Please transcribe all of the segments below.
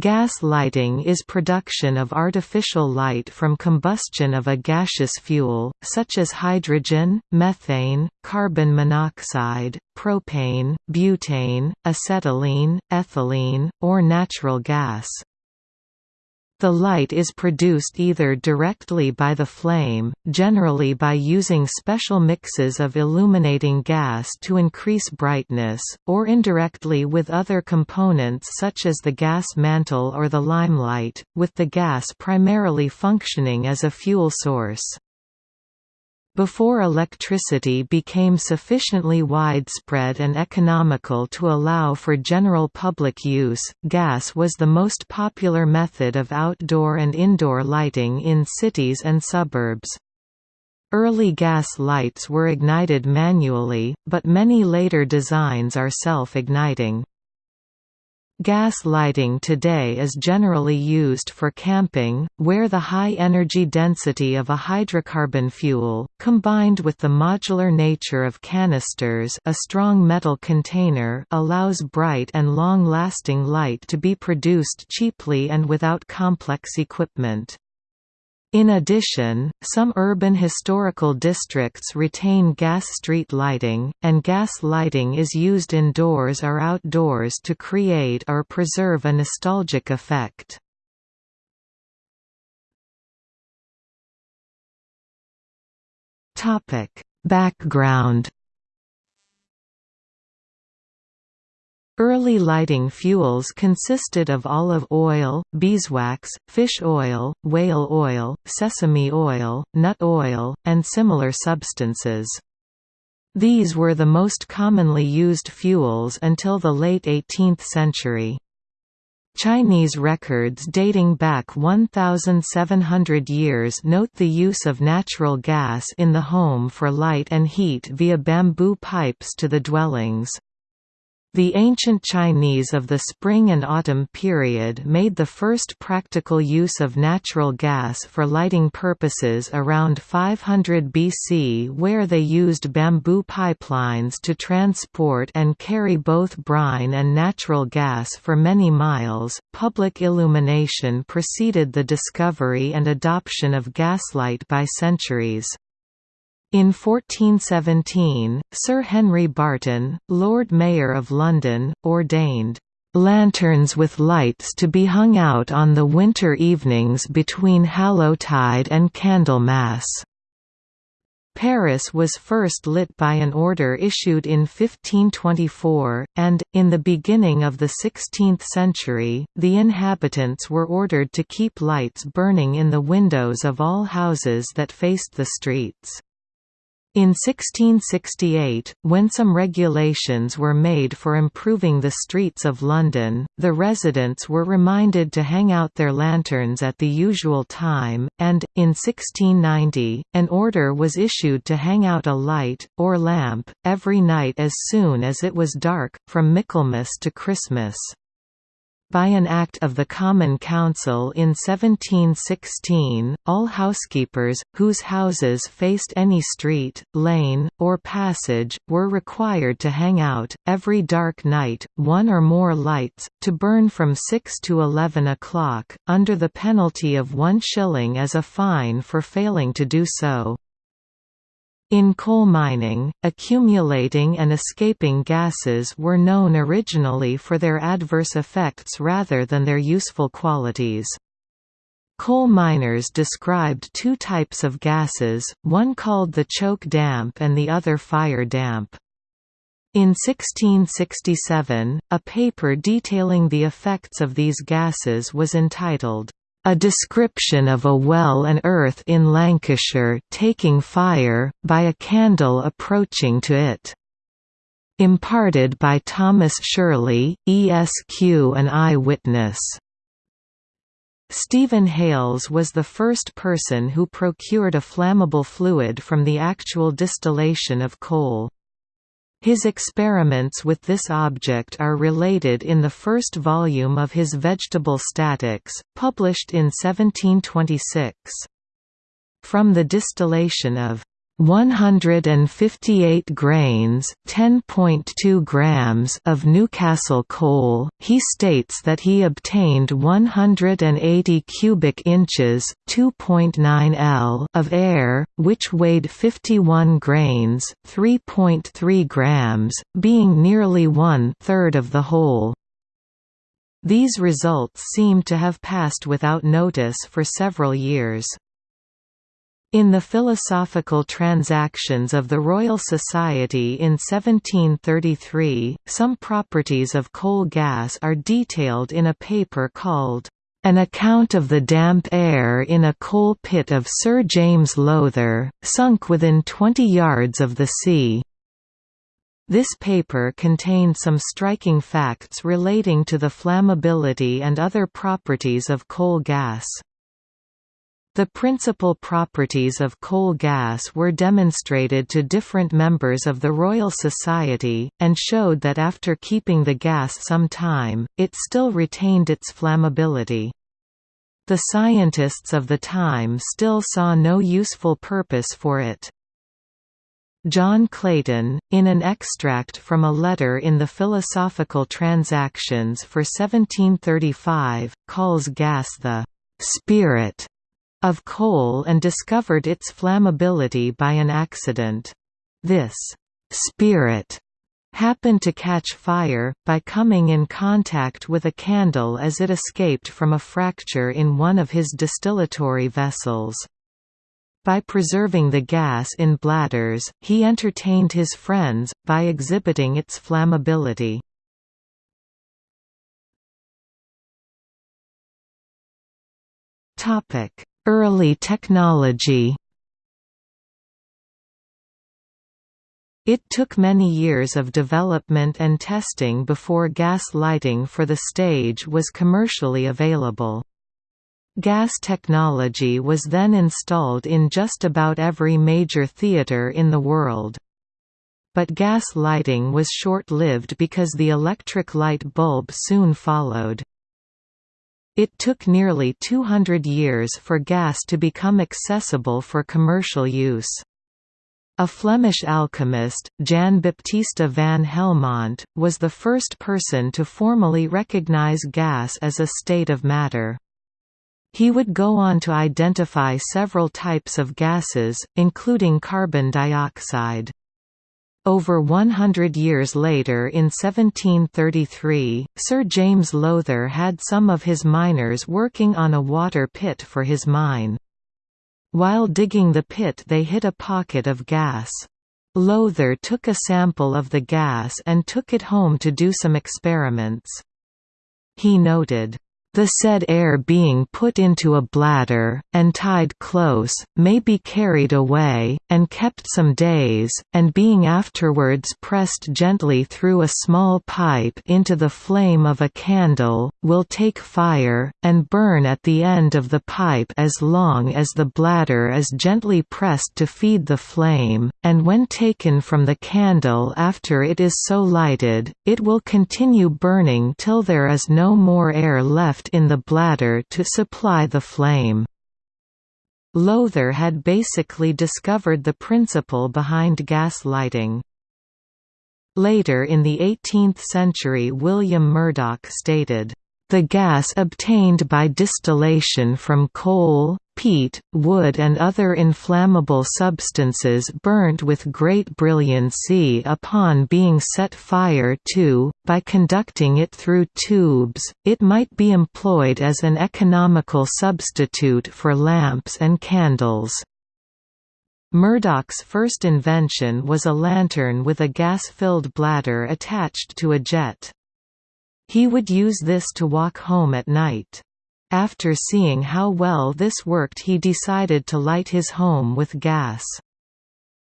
Gas lighting is production of artificial light from combustion of a gaseous fuel, such as hydrogen, methane, carbon monoxide, propane, butane, acetylene, ethylene, or natural gas. The light is produced either directly by the flame, generally by using special mixes of illuminating gas to increase brightness, or indirectly with other components such as the gas mantle or the limelight, with the gas primarily functioning as a fuel source. Before electricity became sufficiently widespread and economical to allow for general public use, gas was the most popular method of outdoor and indoor lighting in cities and suburbs. Early gas lights were ignited manually, but many later designs are self-igniting. Gas lighting today is generally used for camping, where the high energy density of a hydrocarbon fuel, combined with the modular nature of canisters a strong metal container allows bright and long-lasting light to be produced cheaply and without complex equipment. In addition, some urban historical districts retain gas street lighting, and gas lighting is used indoors or outdoors to create or preserve a nostalgic effect. Background Early lighting fuels consisted of olive oil, beeswax, fish oil, whale oil, sesame oil, nut oil, and similar substances. These were the most commonly used fuels until the late 18th century. Chinese records dating back 1,700 years note the use of natural gas in the home for light and heat via bamboo pipes to the dwellings. The ancient Chinese of the Spring and Autumn period made the first practical use of natural gas for lighting purposes around 500 BC where they used bamboo pipelines to transport and carry both brine and natural gas for many miles. Public illumination preceded the discovery and adoption of gaslight by centuries. In 1417, Sir Henry Barton, Lord Mayor of London, ordained, "...lanterns with lights to be hung out on the winter evenings between Hallowtide and Candlemas." Paris was first lit by an order issued in 1524, and, in the beginning of the 16th century, the inhabitants were ordered to keep lights burning in the windows of all houses that faced the streets. In 1668, when some regulations were made for improving the streets of London, the residents were reminded to hang out their lanterns at the usual time, and, in 1690, an order was issued to hang out a light, or lamp, every night as soon as it was dark, from Michaelmas to Christmas by an Act of the Common Council in 1716, all housekeepers, whose houses faced any street, lane, or passage, were required to hang out, every dark night, one or more lights, to burn from 6 to 11 o'clock, under the penalty of one shilling as a fine for failing to do so. In coal mining, accumulating and escaping gases were known originally for their adverse effects rather than their useful qualities. Coal miners described two types of gases, one called the choke damp and the other fire damp. In 1667, a paper detailing the effects of these gases was entitled, a description of a well and earth in Lancashire taking fire, by a candle approaching to it. Imparted by Thomas Shirley, ESQ an eye-witness. Stephen Hales was the first person who procured a flammable fluid from the actual distillation of coal. His experiments with this object are related in the first volume of his Vegetable Statics, published in 1726. From the distillation of 158 grains 10.2 grams of Newcastle coal, he states that he obtained 180 cubic inches 2.9 L of air, which weighed 51 grains 3.3 grams, being nearly one-third of the whole. These results seem to have passed without notice for several years. In the Philosophical Transactions of the Royal Society in 1733, some properties of coal gas are detailed in a paper called, "...an account of the damp air in a coal pit of Sir James Lowther, sunk within twenty yards of the sea." This paper contained some striking facts relating to the flammability and other properties of coal gas. The principal properties of coal gas were demonstrated to different members of the Royal Society, and showed that after keeping the gas some time, it still retained its flammability. The scientists of the time still saw no useful purpose for it. John Clayton, in an extract from a letter in the Philosophical Transactions for 1735, calls gas the «spirit» of coal and discovered its flammability by an accident. This «spirit» happened to catch fire, by coming in contact with a candle as it escaped from a fracture in one of his distillatory vessels. By preserving the gas in bladders, he entertained his friends, by exhibiting its flammability. Topic Early technology It took many years of development and testing before gas lighting for the stage was commercially available. Gas technology was then installed in just about every major theatre in the world. But gas lighting was short-lived because the electric light bulb soon followed. It took nearly 200 years for gas to become accessible for commercial use. A Flemish alchemist, Jan Baptista van Helmont, was the first person to formally recognize gas as a state of matter. He would go on to identify several types of gases, including carbon dioxide. Over 100 years later in 1733, Sir James Lowther had some of his miners working on a water pit for his mine. While digging the pit they hit a pocket of gas. Lowther took a sample of the gas and took it home to do some experiments. He noted, the said air being put into a bladder, and tied close, may be carried away, and kept some days, and being afterwards pressed gently through a small pipe into the flame of a candle, will take fire, and burn at the end of the pipe as long as the bladder is gently pressed to feed the flame, and when taken from the candle after it is so lighted, it will continue burning till there is no more air left left in the bladder to supply the flame. Lowther had basically discovered the principle behind gas lighting. Later in the 18th century William Murdoch stated, the gas obtained by distillation from coal, peat, wood and other inflammable substances burnt with great brilliancy upon being set fire to, by conducting it through tubes, it might be employed as an economical substitute for lamps and candles. Murdoch's first invention was a lantern with a gas-filled bladder attached to a jet. He would use this to walk home at night. After seeing how well this worked he decided to light his home with gas.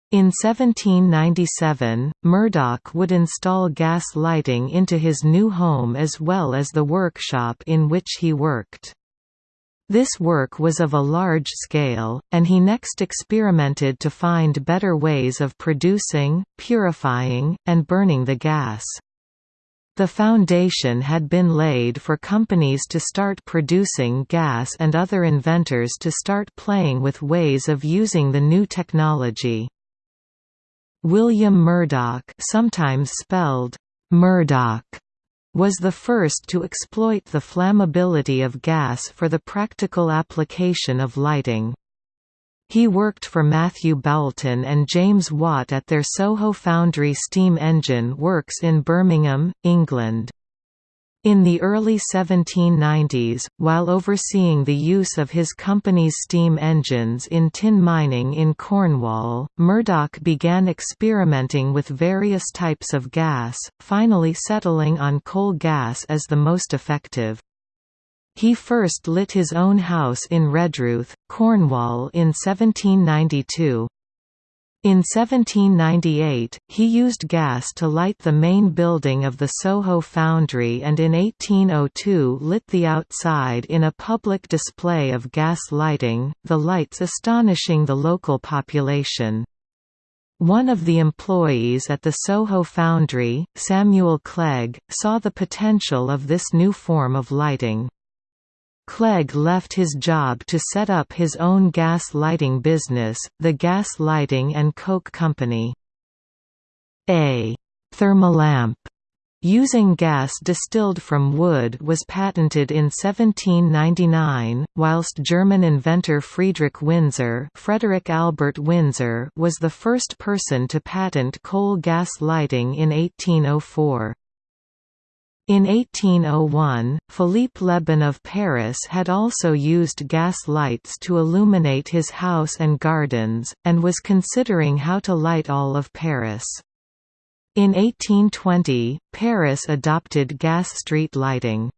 In 1797, Murdoch would install gas lighting into his new home as well as the workshop in which he worked. This work was of a large scale, and he next experimented to find better ways of producing, purifying, and burning the gas. The foundation had been laid for companies to start producing gas and other inventors to start playing with ways of using the new technology. William Murdoch sometimes spelled Murdock was the first to exploit the flammability of gas for the practical application of lighting. He worked for Matthew Boulton and James Watt at their Soho Foundry steam engine works in Birmingham, England. In the early 1790s, while overseeing the use of his company's steam engines in tin mining in Cornwall, Murdoch began experimenting with various types of gas, finally settling on coal gas as the most effective. He first lit his own house in Redruth, Cornwall in 1792. In 1798, he used gas to light the main building of the Soho foundry and in 1802 lit the outside in a public display of gas lighting, the lights astonishing the local population. One of the employees at the Soho foundry, Samuel Clegg, saw the potential of this new form of lighting. Clegg left his job to set up his own gas lighting business, the Gas Lighting and Coke Company. A thermolamp using gas distilled from wood was patented in 1799, whilst German inventor Friedrich Winzer Frederick Albert Winsor was the first person to patent coal gas lighting in 1804. In 1801, Philippe Lebon of Paris had also used gas lights to illuminate his house and gardens, and was considering how to light all of Paris. In 1820, Paris adopted gas street lighting.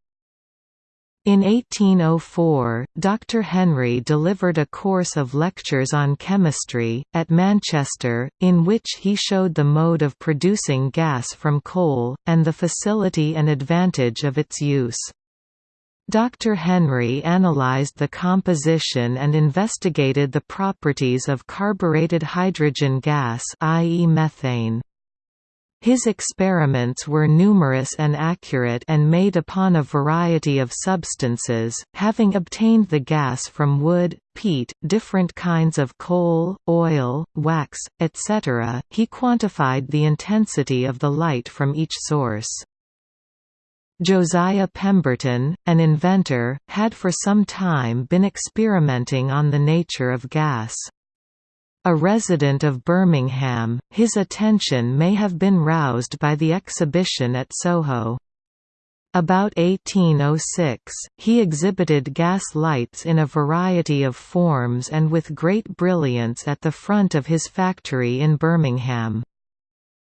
In 1804, Dr. Henry delivered a course of lectures on chemistry, at Manchester, in which he showed the mode of producing gas from coal, and the facility and advantage of its use. Dr. Henry analyzed the composition and investigated the properties of carbureted hydrogen gas i.e. methane. His experiments were numerous and accurate and made upon a variety of substances, having obtained the gas from wood, peat, different kinds of coal, oil, wax, etc. He quantified the intensity of the light from each source. Josiah Pemberton, an inventor, had for some time been experimenting on the nature of gas. A resident of Birmingham, his attention may have been roused by the exhibition at Soho. About 1806, he exhibited gas lights in a variety of forms and with great brilliance at the front of his factory in Birmingham.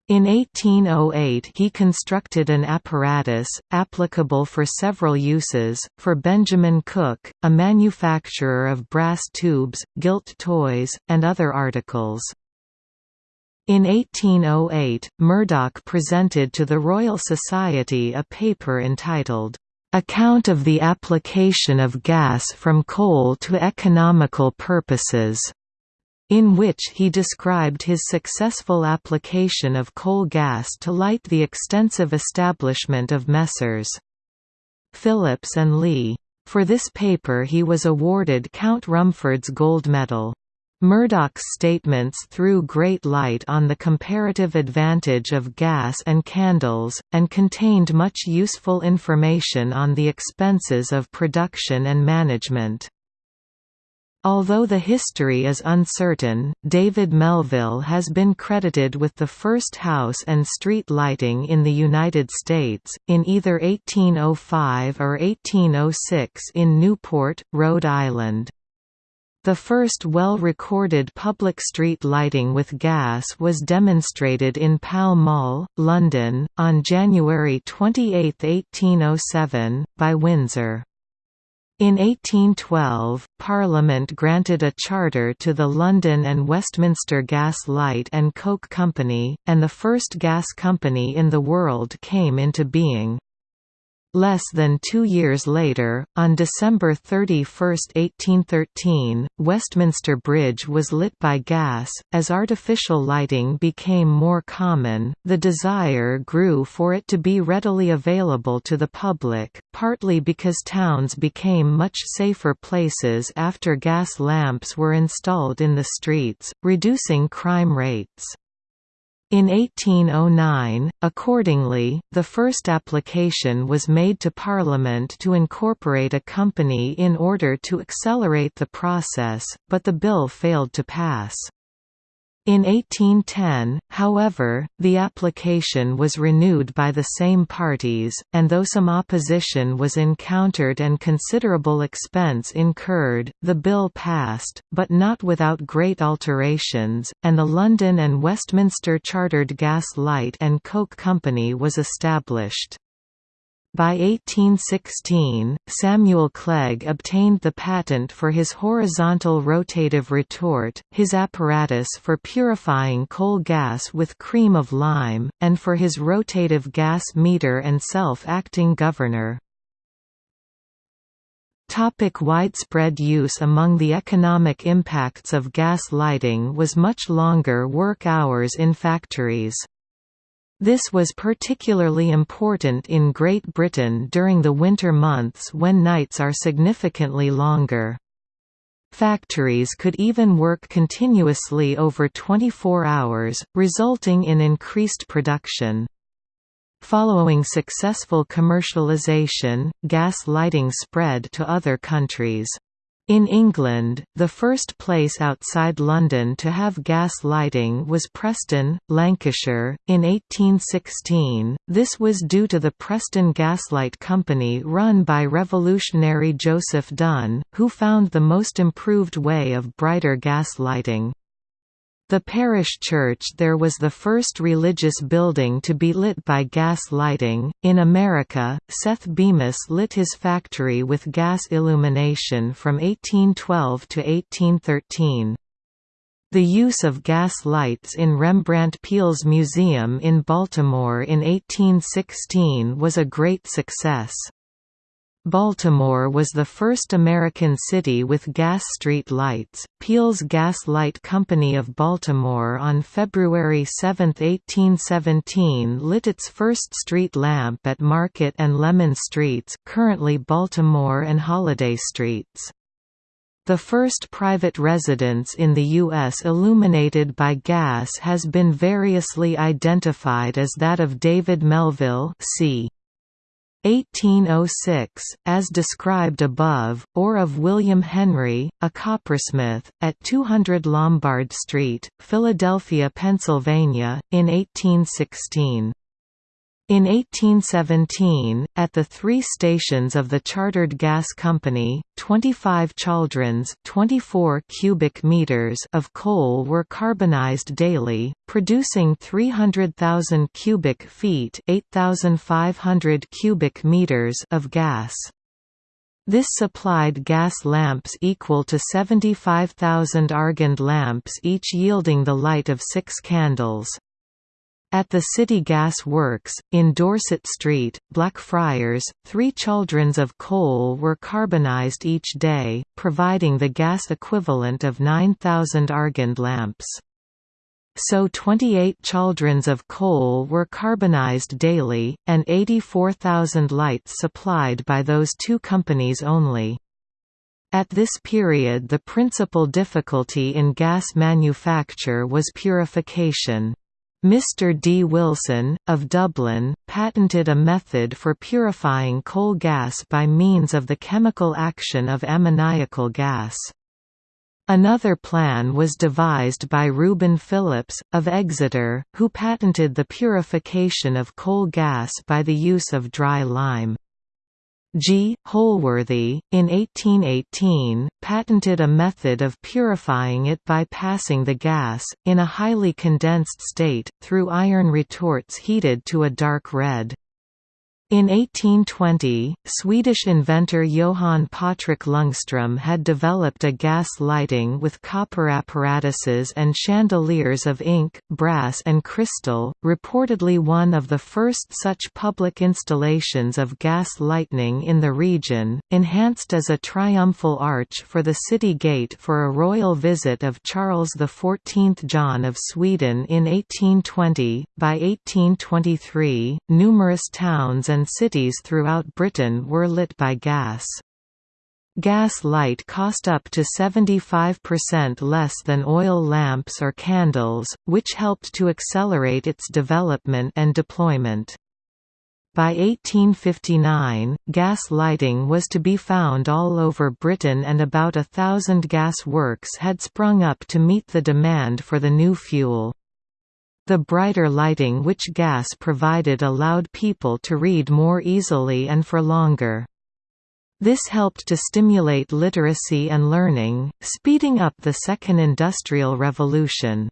In 1808 he constructed an apparatus, applicable for several uses, for Benjamin Cook, a manufacturer of brass tubes, gilt toys, and other articles. In 1808, Murdoch presented to the Royal Society a paper entitled, "'Account of the Application of Gas from Coal to Economical Purposes' in which he described his successful application of coal gas to light the extensive establishment of Messrs. Phillips and Lee. For this paper he was awarded Count Rumford's Gold Medal. Murdoch's statements threw great light on the comparative advantage of gas and candles, and contained much useful information on the expenses of production and management. Although the history is uncertain, David Melville has been credited with the first house and street lighting in the United States, in either 1805 or 1806 in Newport, Rhode Island. The first well-recorded public street lighting with gas was demonstrated in Pall Mall, London, on January 28, 1807, by Winsor. In 1812, Parliament granted a charter to the London and Westminster Gas Light and Coke Company, and the first gas company in the world came into being. Less than two years later, on December 31, 1813, Westminster Bridge was lit by gas. As artificial lighting became more common, the desire grew for it to be readily available to the public, partly because towns became much safer places after gas lamps were installed in the streets, reducing crime rates. In 1809, accordingly, the first application was made to Parliament to incorporate a company in order to accelerate the process, but the bill failed to pass. In 1810, however, the application was renewed by the same parties, and though some opposition was encountered and considerable expense incurred, the bill passed, but not without great alterations, and the London and Westminster Chartered Gas Light and Coke Company was established. By 1816, Samuel Clegg obtained the patent for his horizontal rotative retort, his apparatus for purifying coal gas with cream of lime, and for his rotative gas meter and self-acting governor. Topic widespread use Among the economic impacts of gas lighting was much longer work hours in factories. This was particularly important in Great Britain during the winter months when nights are significantly longer. Factories could even work continuously over 24 hours, resulting in increased production. Following successful commercialization, gas lighting spread to other countries. In England, the first place outside London to have gas lighting was Preston, Lancashire, in 1816. This was due to the Preston Gaslight Company run by revolutionary Joseph Dunn, who found the most improved way of brighter gas lighting. The parish church there was the first religious building to be lit by gas lighting. In America, Seth Bemis lit his factory with gas illumination from 1812 to 1813. The use of gas lights in Rembrandt Peale's museum in Baltimore in 1816 was a great success. Baltimore was the first American city with gas street lights. Peale's Gas Light Company of Baltimore on February 7, 1817 lit its first street lamp at Market and Lemon Streets currently Baltimore and Holliday Streets. The first private residence in the U.S. illuminated by gas has been variously identified as that of David Melville c. 1806, as described above, or of William Henry, a coppersmith, at 200 Lombard Street, Philadelphia, Pennsylvania, in 1816. In 1817, at the three stations of the Chartered Gas Company, 25 chaldrons 24 cubic meters of coal were carbonized daily, producing 300,000 cubic feet 8,500 cubic meters of gas. This supplied gas lamps equal to 75,000 Argand lamps each yielding the light of six candles. At the City Gas Works, in Dorset Street, Blackfriars, three chaldrons of coal were carbonized each day, providing the gas equivalent of 9,000 Argand lamps. So 28 chaldrons of coal were carbonized daily, and 84,000 lights supplied by those two companies only. At this period the principal difficulty in gas manufacture was purification. Mr. D. Wilson, of Dublin, patented a method for purifying coal gas by means of the chemical action of ammoniacal gas. Another plan was devised by Reuben Phillips, of Exeter, who patented the purification of coal gas by the use of dry lime. G. Holworthy, in 1818, patented a method of purifying it by passing the gas, in a highly condensed state, through iron retorts heated to a dark red. In 1820, Swedish inventor Johann Patrik Ljungström had developed a gas lighting with copper apparatuses and chandeliers of ink, brass and crystal, reportedly one of the first such public installations of gas lighting in the region, enhanced as a triumphal arch for the city gate for a royal visit of Charles XIV John of Sweden in 1820. By 1823, numerous towns and and cities throughout Britain were lit by gas. gas light cost up to 75% less than oil lamps or candles, which helped to accelerate its development and deployment. By 1859, gas lighting was to be found all over Britain and about a thousand gas works had sprung up to meet the demand for the new fuel. The brighter lighting which gas provided allowed people to read more easily and for longer. This helped to stimulate literacy and learning, speeding up the Second Industrial Revolution.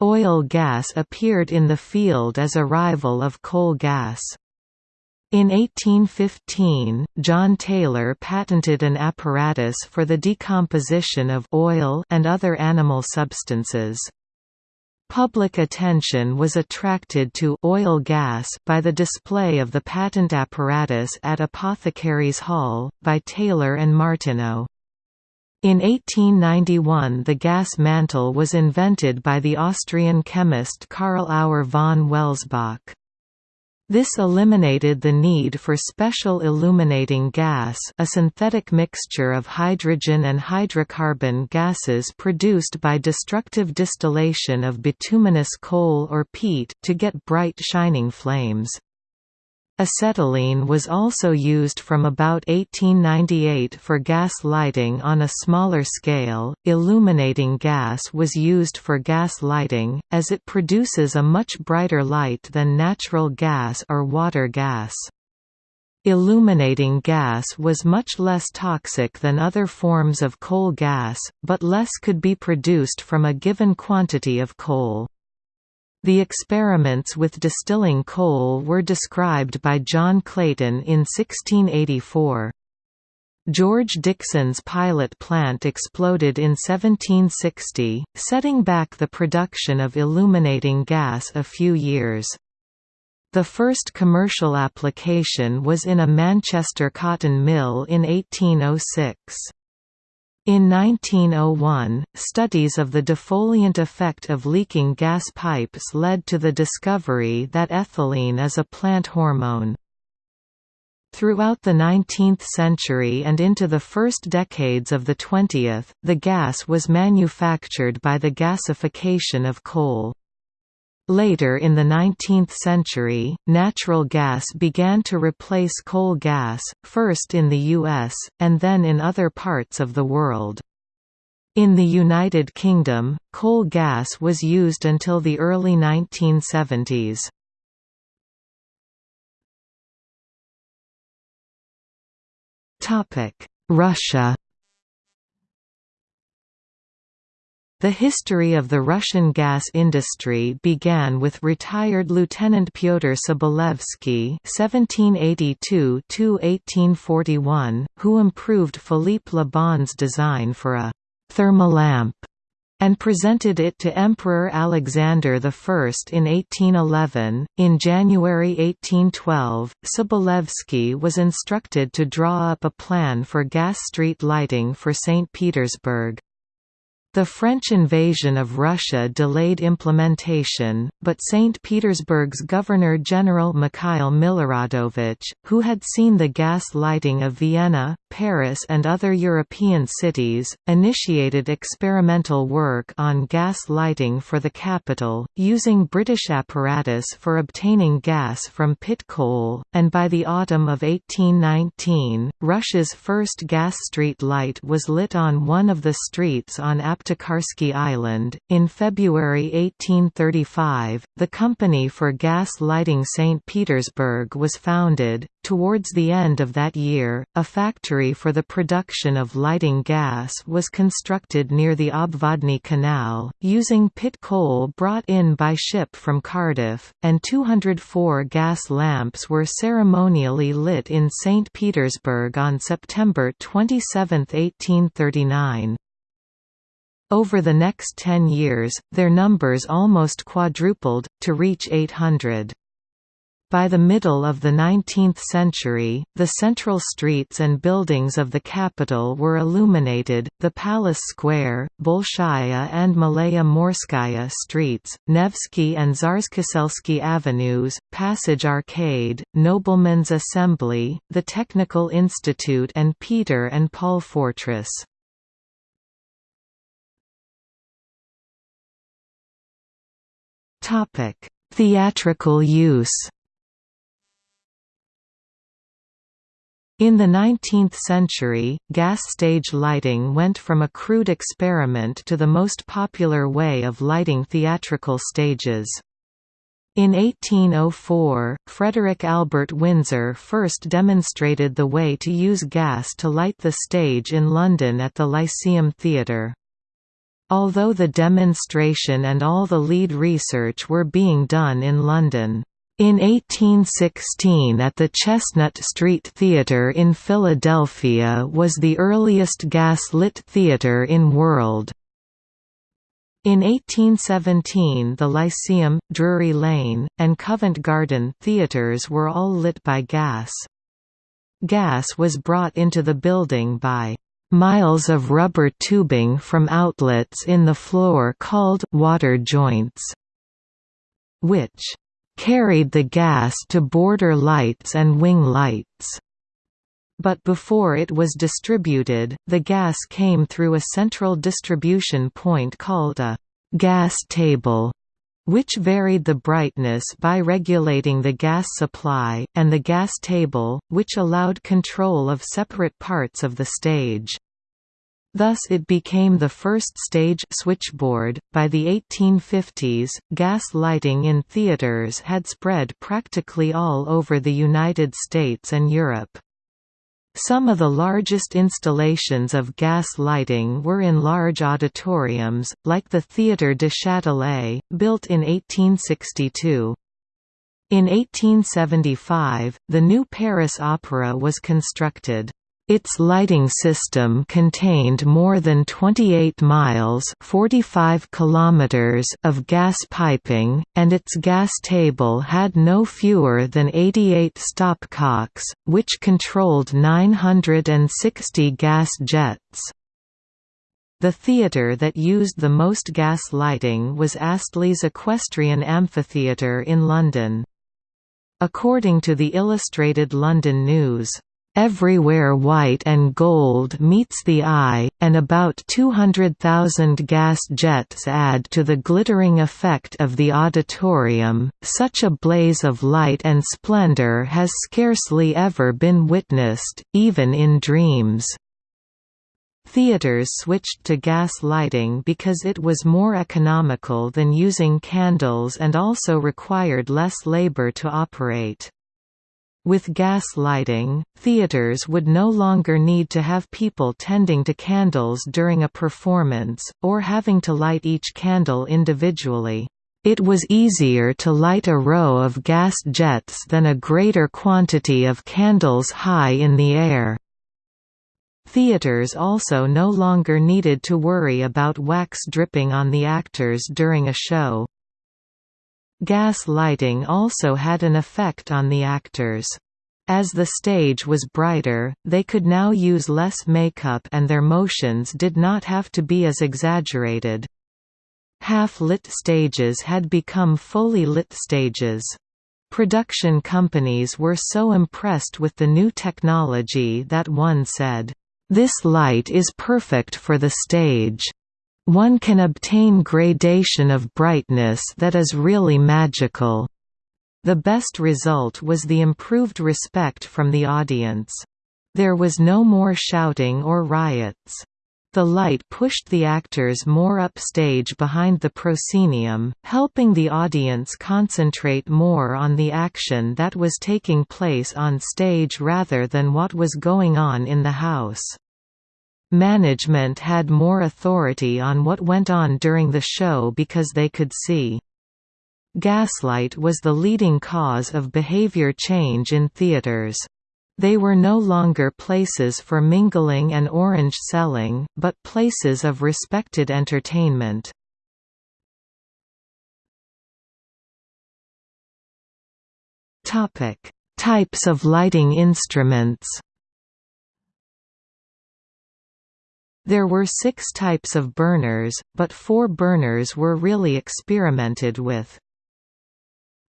Oil gas appeared in the field as a rival of coal gas. In 1815, John Taylor patented an apparatus for the decomposition of oil and other animal substances. Public attention was attracted to oil gas by the display of the patent apparatus at Apothecaries Hall, by Taylor and Martineau. In 1891 the gas mantle was invented by the Austrian chemist Karl Auer von Welsbach. This eliminated the need for special illuminating gas a synthetic mixture of hydrogen and hydrocarbon gases produced by destructive distillation of bituminous coal or peat to get bright shining flames. Acetylene was also used from about 1898 for gas lighting on a smaller scale. Illuminating gas was used for gas lighting, as it produces a much brighter light than natural gas or water gas. Illuminating gas was much less toxic than other forms of coal gas, but less could be produced from a given quantity of coal. The experiments with distilling coal were described by John Clayton in 1684. George Dixon's pilot plant exploded in 1760, setting back the production of illuminating gas a few years. The first commercial application was in a Manchester cotton mill in 1806. In 1901, studies of the defoliant effect of leaking gas pipes led to the discovery that ethylene is a plant hormone. Throughout the 19th century and into the first decades of the 20th, the gas was manufactured by the gasification of coal. Later in the 19th century, natural gas began to replace coal gas, first in the U.S., and then in other parts of the world. In the United Kingdom, coal gas was used until the early 1970s. Russia The history of the Russian gas industry began with retired Lieutenant Pyotr Sobolevsky (1782–1841), who improved Philippe Le Bon's design for a thermolamp and presented it to Emperor Alexander I in 1811. In January 1812, Sobolevsky was instructed to draw up a plan for gas street lighting for St. Petersburg. The French invasion of Russia delayed implementation, but St. Petersburg's Governor-General Mikhail Miloradovich, who had seen the gas lighting of Vienna, Paris and other European cities, initiated experimental work on gas lighting for the capital, using British apparatus for obtaining gas from pit coal, and by the autumn of 1819, Russia's first gas street light was lit on one of the streets on Aptekarsky Island. In February 1835, the Company for Gas Lighting St. Petersburg was founded. Towards the end of that year, a factory for the production of lighting gas was constructed near the Obvodny Canal, using pit coal brought in by ship from Cardiff, and 204 gas lamps were ceremonially lit in St. Petersburg on September 27, 1839. Over the next ten years, their numbers almost quadrupled, to reach 800. By the middle of the 19th century, the central streets and buildings of the capital were illuminated, the Palace Square, Bolshaya and Malaya Morskaya streets, Nevsky and Tsarskoselsky avenues, Passage Arcade, Noblemen's Assembly, the Technical Institute and Peter and Paul Fortress. Theatrical use In the 19th century, gas stage lighting went from a crude experiment to the most popular way of lighting theatrical stages. In 1804, Frederick Albert Winsor first demonstrated the way to use gas to light the stage in London at the Lyceum Theatre. Although the demonstration and all the lead research were being done in London, in 1816 at the Chestnut Street Theatre in Philadelphia was the earliest gas-lit theatre in world. In 1817 the Lyceum, Drury Lane, and Covent Garden theatres were all lit by gas. Gas was brought into the building by miles of rubber tubing from outlets in the floor called water joints, which carried the gas to border lights and wing lights. But before it was distributed, the gas came through a central distribution point called a gas table, which varied the brightness by regulating the gas supply, and the gas table, which allowed control of separate parts of the stage. Thus it became the first stage switchboard. By the 1850s, gas lighting in theaters had spread practically all over the United States and Europe. Some of the largest installations of gas lighting were in large auditoriums, like the Théâtre de Châtelet, built in 1862. In 1875, the new Paris Opera was constructed. Its lighting system contained more than 28 miles 45 kilometers of gas piping, and its gas table had no fewer than 88 stopcocks, which controlled 960 gas jets. The theatre that used the most gas lighting was Astley's Equestrian Amphitheatre in London. According to the Illustrated London News, Everywhere white and gold meets the eye, and about 200,000 gas jets add to the glittering effect of the auditorium. Such a blaze of light and splendor has scarcely ever been witnessed, even in dreams. Theaters switched to gas lighting because it was more economical than using candles and also required less labor to operate. With gas lighting, theaters would no longer need to have people tending to candles during a performance, or having to light each candle individually. It was easier to light a row of gas jets than a greater quantity of candles high in the air. Theaters also no longer needed to worry about wax dripping on the actors during a show. Gas lighting also had an effect on the actors. As the stage was brighter, they could now use less makeup and their motions did not have to be as exaggerated. Half-lit stages had become fully lit stages. Production companies were so impressed with the new technology that one said, "...this light is perfect for the stage." One can obtain gradation of brightness that is really magical. The best result was the improved respect from the audience. There was no more shouting or riots. The light pushed the actors more upstage behind the proscenium, helping the audience concentrate more on the action that was taking place on stage rather than what was going on in the house. Management had more authority on what went on during the show because they could see. Gaslight was the leading cause of behavior change in theaters. They were no longer places for mingling and orange selling, but places of respected entertainment. Types of lighting instruments There were six types of burners, but four burners were really experimented with.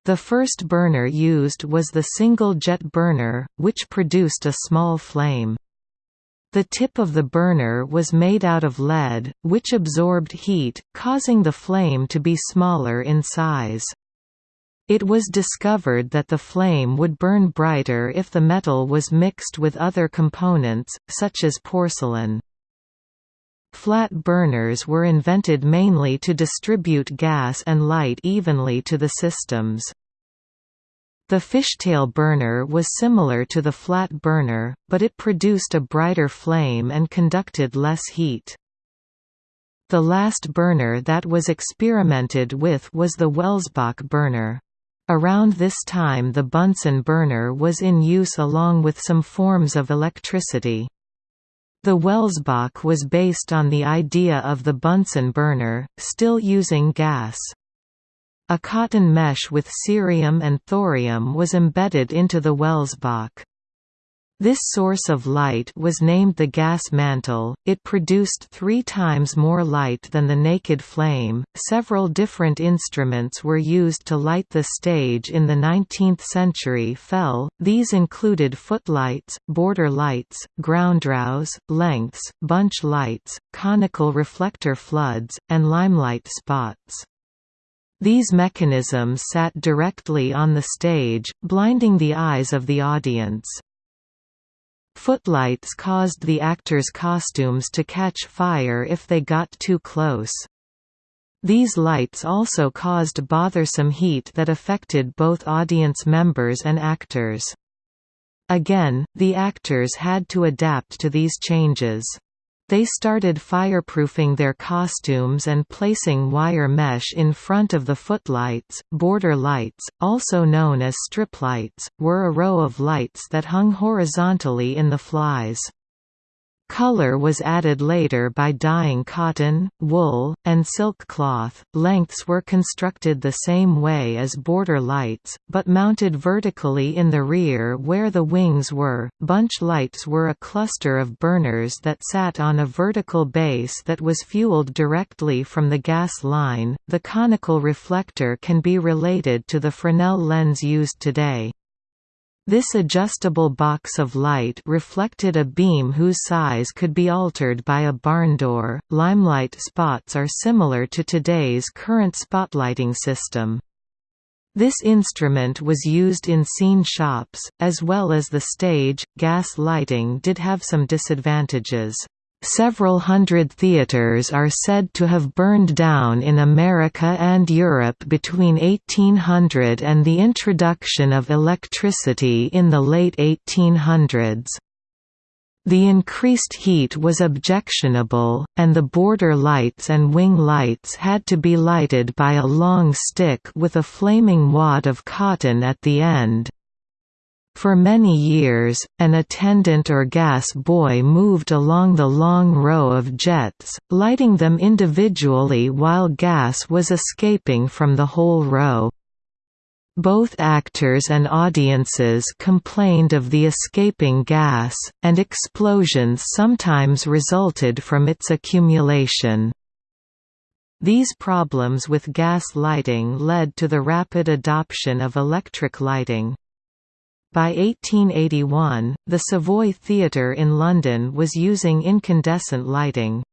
The first burner used was the single-jet burner, which produced a small flame. The tip of the burner was made out of lead, which absorbed heat, causing the flame to be smaller in size. It was discovered that the flame would burn brighter if the metal was mixed with other components, such as porcelain. Flat burners were invented mainly to distribute gas and light evenly to the systems. The fishtail burner was similar to the flat burner, but it produced a brighter flame and conducted less heat. The last burner that was experimented with was the Welsbach burner. Around this time the Bunsen burner was in use along with some forms of electricity. The Welsbach was based on the idea of the Bunsen burner, still using gas. A cotton mesh with cerium and thorium was embedded into the Welsbach. This source of light was named the gas mantle. It produced three times more light than the naked flame. Several different instruments were used to light the stage in the 19th century. Fell. These included footlights, border lights, groundrows, lengths, bunch lights, conical reflector floods, and limelight spots. These mechanisms sat directly on the stage, blinding the eyes of the audience. Footlights caused the actors' costumes to catch fire if they got too close. These lights also caused bothersome heat that affected both audience members and actors. Again, the actors had to adapt to these changes. They started fireproofing their costumes and placing wire mesh in front of the footlights. Border lights, also known as strip lights, were a row of lights that hung horizontally in the flies. Color was added later by dyeing cotton, wool, and silk cloth. Lengths were constructed the same way as border lights, but mounted vertically in the rear where the wings were. Bunch lights were a cluster of burners that sat on a vertical base that was fueled directly from the gas line. The conical reflector can be related to the Fresnel lens used today. This adjustable box of light reflected a beam whose size could be altered by a barn door. Limelight spots are similar to today's current spotlighting system. This instrument was used in scene shops, as well as the stage. Gas lighting did have some disadvantages. Several hundred theatres are said to have burned down in America and Europe between 1800 and the introduction of electricity in the late 1800s. The increased heat was objectionable, and the border lights and wing lights had to be lighted by a long stick with a flaming wad of cotton at the end. For many years, an attendant or gas boy moved along the long row of jets, lighting them individually while gas was escaping from the whole row. Both actors and audiences complained of the escaping gas, and explosions sometimes resulted from its accumulation. These problems with gas lighting led to the rapid adoption of electric lighting. By 1881, the Savoy Theatre in London was using incandescent lighting.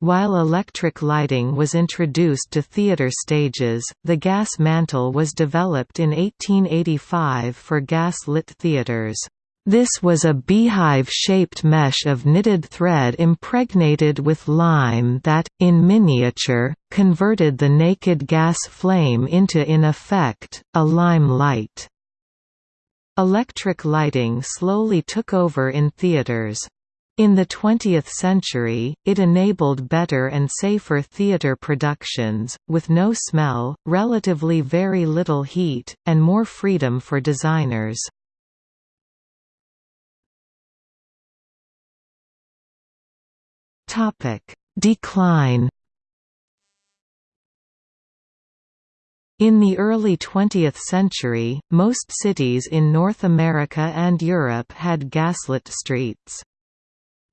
While electric lighting was introduced to theatre stages, the gas mantle was developed in 1885 for gas-lit theatres. This was a beehive-shaped mesh of knitted thread impregnated with lime that, in miniature, converted the naked gas flame into in effect, a lime light. Electric lighting slowly took over in theaters. In the 20th century, it enabled better and safer theater productions, with no smell, relatively very little heat, and more freedom for designers. Decline In the early 20th century, most cities in North America and Europe had gaslit streets.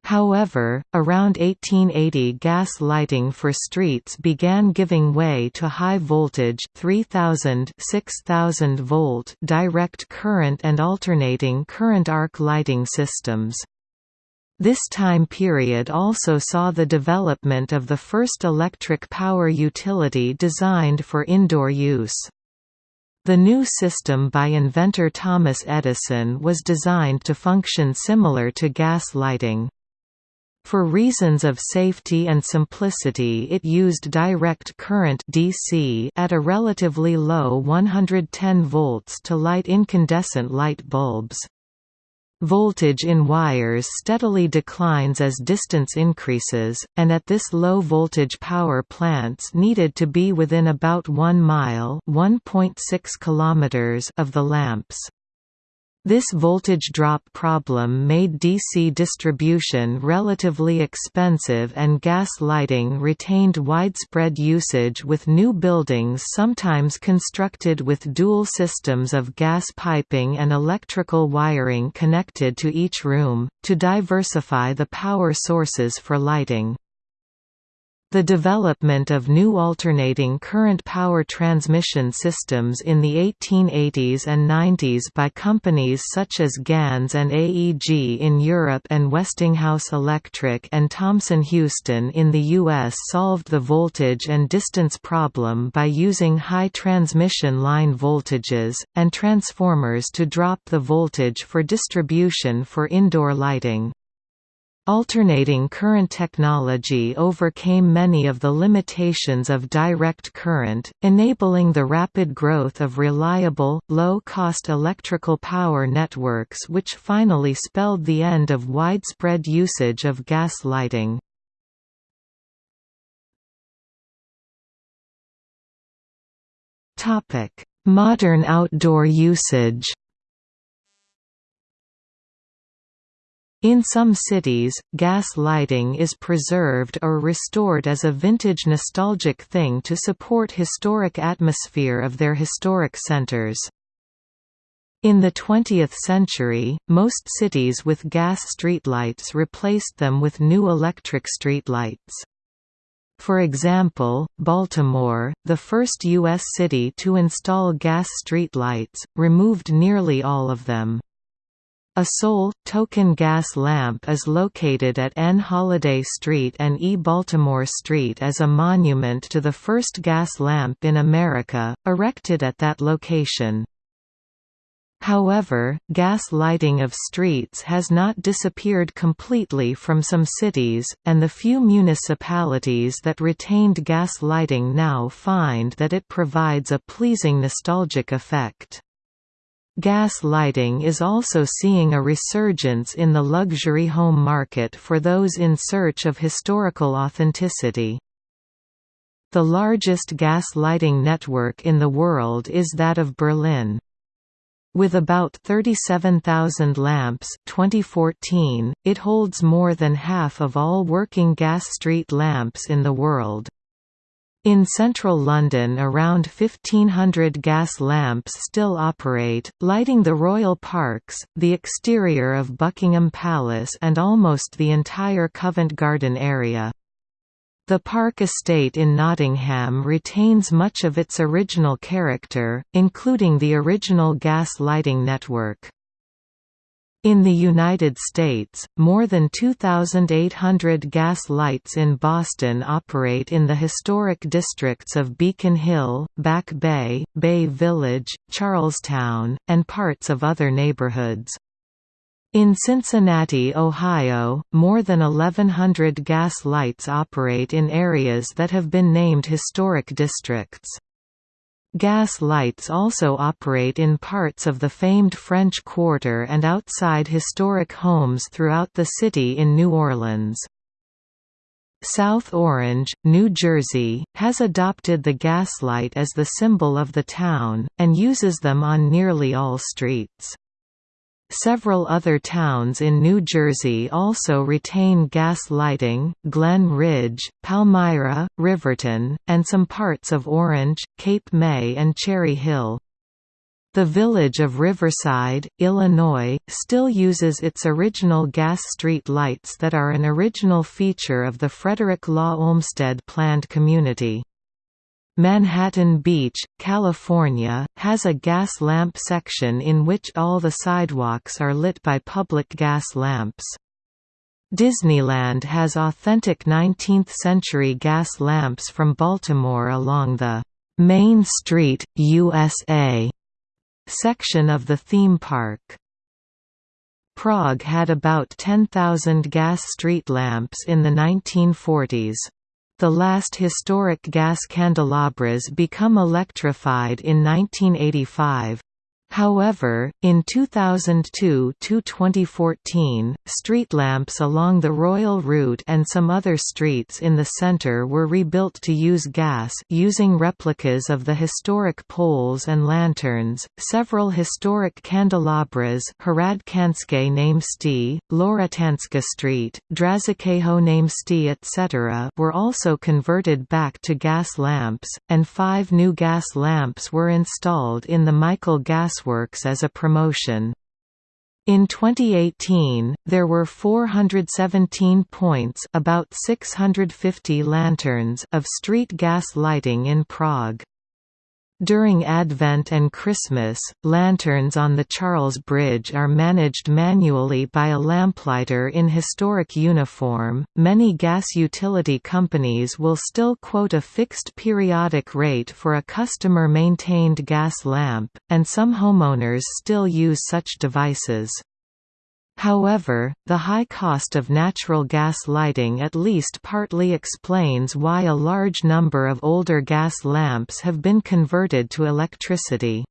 However, around 1880 gas lighting for streets began giving way to high-voltage 3000 6000 volt direct current and alternating current arc lighting systems. This time period also saw the development of the first electric power utility designed for indoor use. The new system by inventor Thomas Edison was designed to function similar to gas lighting. For reasons of safety and simplicity it used direct current DC at a relatively low 110 volts to light incandescent light bulbs. Voltage in wires steadily declines as distance increases, and at this low voltage power plants needed to be within about 1 mile km of the lamps. This voltage drop problem made DC distribution relatively expensive and gas lighting retained widespread usage with new buildings sometimes constructed with dual systems of gas piping and electrical wiring connected to each room, to diversify the power sources for lighting. The development of new alternating current power transmission systems in the 1880s and 90s by companies such as Ganz and AEG in Europe and Westinghouse Electric and Thomson Houston in the U.S. solved the voltage and distance problem by using high transmission line voltages, and transformers to drop the voltage for distribution for indoor lighting. Alternating current technology overcame many of the limitations of direct current, enabling the rapid growth of reliable, low-cost electrical power networks which finally spelled the end of widespread usage of gas lighting. Modern outdoor usage In some cities, gas lighting is preserved or restored as a vintage nostalgic thing to support historic atmosphere of their historic centers. In the 20th century, most cities with gas streetlights replaced them with new electric streetlights. For example, Baltimore, the first U.S. city to install gas streetlights, removed nearly all of them. A sole, token gas lamp is located at N. Holliday Street and E. Baltimore Street as a monument to the first gas lamp in America, erected at that location. However, gas lighting of streets has not disappeared completely from some cities, and the few municipalities that retained gas lighting now find that it provides a pleasing nostalgic effect. Gas lighting is also seeing a resurgence in the luxury home market for those in search of historical authenticity. The largest gas lighting network in the world is that of Berlin. With about 37,000 lamps 2014, it holds more than half of all working gas street lamps in the world. In central London around 1500 gas lamps still operate, lighting the royal parks, the exterior of Buckingham Palace and almost the entire Covent Garden area. The park estate in Nottingham retains much of its original character, including the original gas lighting network. In the United States, more than 2,800 gas lights in Boston operate in the historic districts of Beacon Hill, Back Bay, Bay Village, Charlestown, and parts of other neighborhoods. In Cincinnati, Ohio, more than 1,100 gas lights operate in areas that have been named historic districts. Gas lights also operate in parts of the famed French Quarter and outside historic homes throughout the city in New Orleans. South Orange, New Jersey, has adopted the gaslight as the symbol of the town, and uses them on nearly all streets. Several other towns in New Jersey also retain gas lighting, Glen Ridge, Palmyra, Riverton, and some parts of Orange, Cape May and Cherry Hill. The village of Riverside, Illinois, still uses its original gas street lights that are an original feature of the Frederick Law Olmsted planned community. Manhattan Beach, California, has a gas lamp section in which all the sidewalks are lit by public gas lamps. Disneyland has authentic 19th-century gas lamps from Baltimore along the Main Street, USA section of the theme park. Prague had about 10,000 gas street lamps in the 1940s. The last historic gas candelabras become electrified in 1985. However, in 2002–2014, street lamps along the Royal Route and some other streets in the centre were rebuilt to use gas using replicas of the historic poles and lanterns. Several historic candelabras, Hradčanské náměstí, Loretanska Street, Dražického náměstí, etc., were also converted back to gas lamps, and five new gas lamps were installed in the Michle gas Works as a promotion. In 2018, there were 417 points about 650 lanterns of street gas lighting in Prague. During Advent and Christmas, lanterns on the Charles Bridge are managed manually by a lamplighter in historic uniform. Many gas utility companies will still quote a fixed periodic rate for a customer maintained gas lamp, and some homeowners still use such devices. However, the high cost of natural gas lighting at least partly explains why a large number of older gas lamps have been converted to electricity.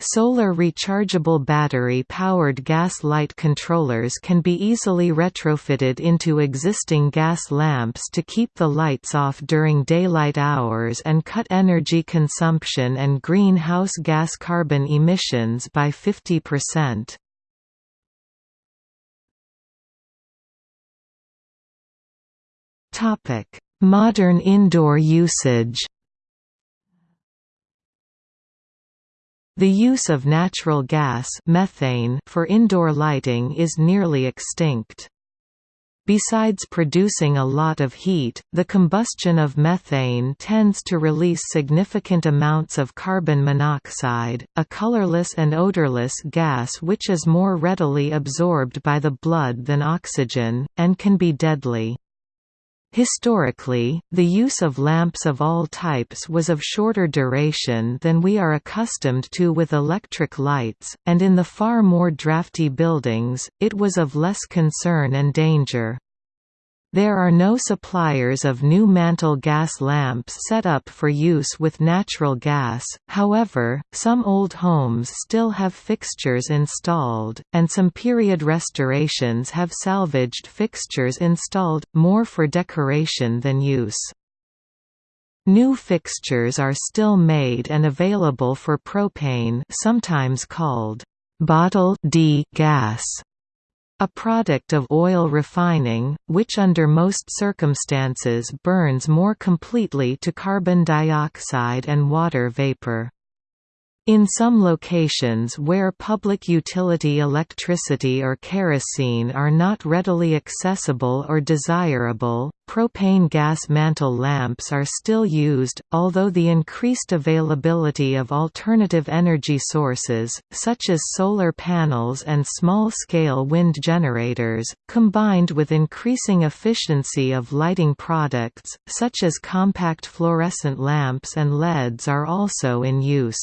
Solar rechargeable battery-powered gas light controllers can be easily retrofitted into existing gas lamps to keep the lights off during daylight hours and cut energy consumption and greenhouse gas carbon emissions by 50%. Topic: Modern indoor usage. The use of natural gas methane for indoor lighting is nearly extinct. Besides producing a lot of heat, the combustion of methane tends to release significant amounts of carbon monoxide, a colorless and odorless gas which is more readily absorbed by the blood than oxygen, and can be deadly. Historically, the use of lamps of all types was of shorter duration than we are accustomed to with electric lights, and in the far more drafty buildings, it was of less concern and danger. There are no suppliers of new mantle gas lamps set up for use with natural gas, however, some old homes still have fixtures installed, and some period restorations have salvaged fixtures installed, more for decoration than use. New fixtures are still made and available for propane sometimes called bottle D gas a product of oil refining, which under most circumstances burns more completely to carbon dioxide and water vapor. In some locations where public utility electricity or kerosene are not readily accessible or desirable, propane gas mantle lamps are still used, although the increased availability of alternative energy sources, such as solar panels and small-scale wind generators, combined with increasing efficiency of lighting products, such as compact fluorescent lamps and LEDs are also in use.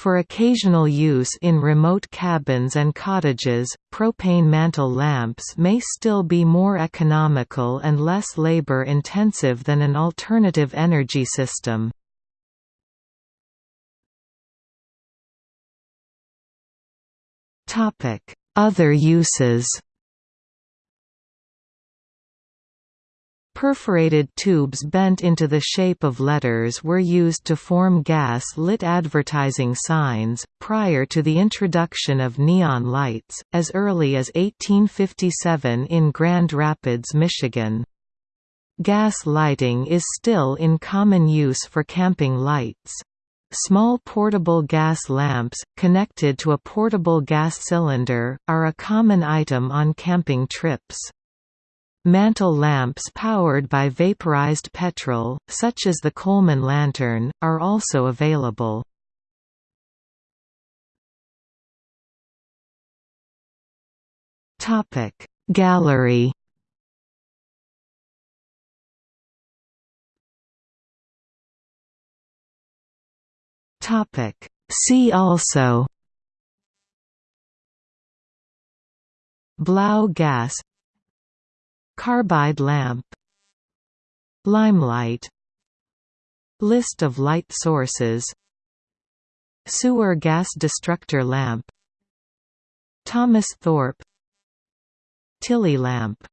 For occasional use in remote cabins and cottages, propane mantle lamps may still be more economical and less labor-intensive than an alternative energy system. Other uses Perforated tubes bent into the shape of letters were used to form gas-lit advertising signs, prior to the introduction of neon lights, as early as 1857 in Grand Rapids, Michigan. Gas lighting is still in common use for camping lights. Small portable gas lamps, connected to a portable gas cylinder, are a common item on camping trips. Mantle lamps powered by vaporized petrol, such as the Coleman lantern, are also available. Gallery Topic. See also Blaugas Carbide lamp Limelight List of light sources Sewer gas destructor lamp Thomas Thorpe Tilley lamp